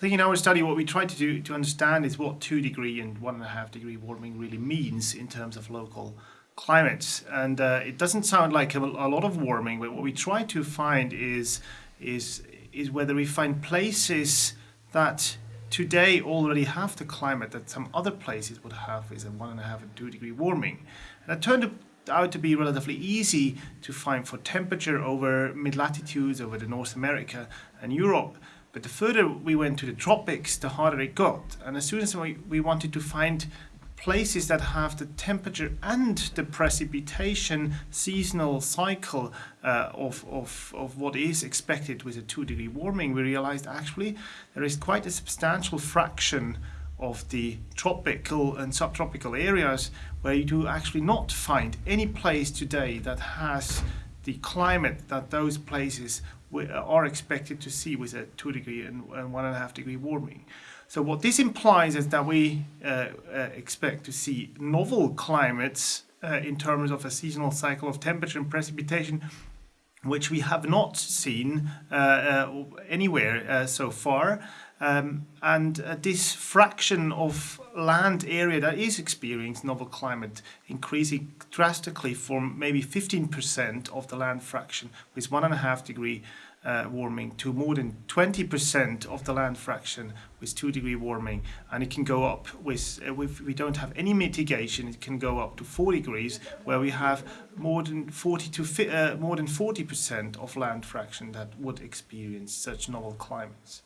I think in our study what we tried to do to understand is what two degree and one and a half degree warming really means in terms of local climates. And uh, it doesn't sound like a, a, lot of warming, but what we try to find is, is, is whether we find places that today already have the climate that some other places would have is a one and a half and two degree warming. And it turned out to be relatively easy to find for temperature over mid-latitudes, over the North America and Europe. But the further we went to the tropics, the harder it got. And as soon as we, we wanted to find places that have the temperature and the precipitation seasonal cycle uh, of, of, of what is expected with a two degree warming, we realized actually there is quite a substantial fraction of the tropical and subtropical areas where you do actually not find any place today that has the climate that those places are expected to see with a two degree and, and one and a half degree warming. So what this implies is that we uh, uh, expect to see novel climates uh, in terms of a seasonal cycle of temperature and precipitation which we have not seen uh, uh, anywhere uh, so far. Um, and uh, this fraction of land area that is experiencing novel climate increasing drastically from maybe 15% of the land fraction with one and a half degree uh, warming to more than 20% of the land fraction with 2 degree warming and it can go up with uh, if we don't have any mitigation it can go up to 4 degrees where we have more than 40 to uh, more than 40% of land fraction that would experience such novel climates.